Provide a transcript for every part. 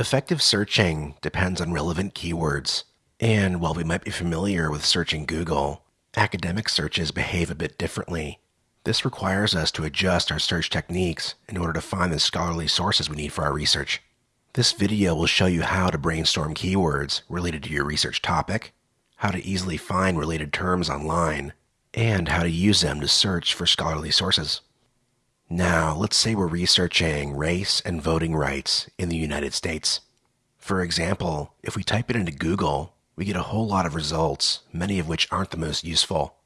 Effective searching depends on relevant keywords. And while we might be familiar with searching Google, academic searches behave a bit differently. This requires us to adjust our search techniques in order to find the scholarly sources we need for our research. This video will show you how to brainstorm keywords related to your research topic, how to easily find related terms online, and how to use them to search for scholarly sources. Now, let's say we're researching race and voting rights in the United States. For example, if we type it into Google, we get a whole lot of results, many of which aren't the most useful.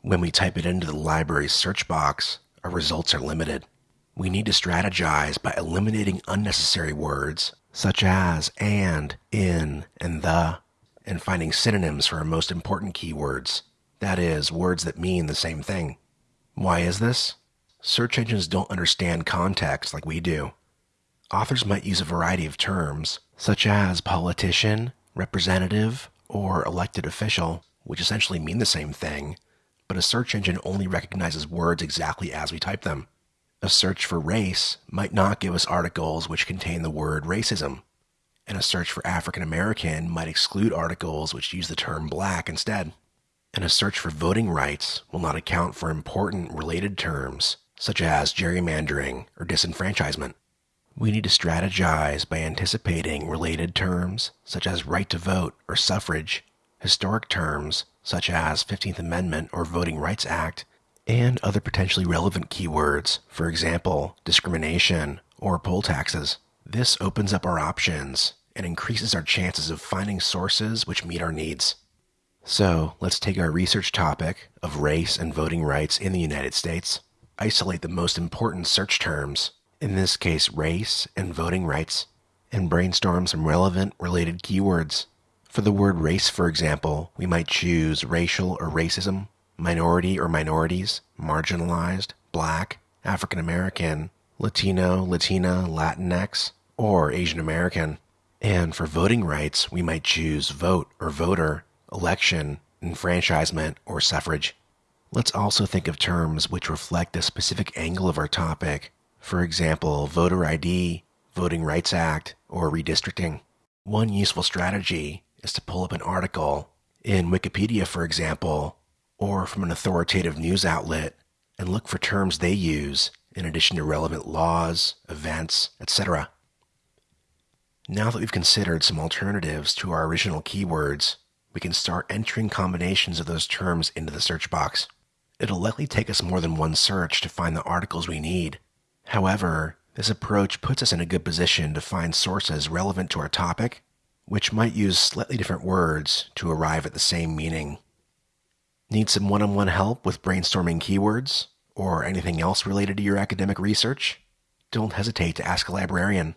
When we type it into the library's search box, our results are limited. We need to strategize by eliminating unnecessary words such as and, in, and the, and finding synonyms for our most important keywords. That is, words that mean the same thing. Why is this? Search engines don't understand context like we do. Authors might use a variety of terms, such as politician, representative, or elected official, which essentially mean the same thing, but a search engine only recognizes words exactly as we type them. A search for race might not give us articles which contain the word racism, and a search for African American might exclude articles which use the term black instead. And a search for voting rights will not account for important related terms such as gerrymandering or disenfranchisement. We need to strategize by anticipating related terms such as right to vote or suffrage, historic terms such as 15th Amendment or Voting Rights Act, and other potentially relevant keywords, for example, discrimination or poll taxes. This opens up our options and increases our chances of finding sources which meet our needs. So let's take our research topic of race and voting rights in the United States isolate the most important search terms, in this case race and voting rights, and brainstorm some relevant related keywords. For the word race, for example, we might choose racial or racism, minority or minorities, marginalized, black, African American, Latino, Latina, Latinx, or Asian American. And for voting rights, we might choose vote or voter, election, enfranchisement, or suffrage. Let's also think of terms which reflect a specific angle of our topic. For example, voter ID, Voting Rights Act, or redistricting. One useful strategy is to pull up an article in Wikipedia, for example, or from an authoritative news outlet and look for terms they use in addition to relevant laws, events, etc. Now that we've considered some alternatives to our original keywords, we can start entering combinations of those terms into the search box. It'll likely take us more than one search to find the articles we need. However, this approach puts us in a good position to find sources relevant to our topic, which might use slightly different words to arrive at the same meaning. Need some one on one help with brainstorming keywords or anything else related to your academic research? Don't hesitate to ask a librarian.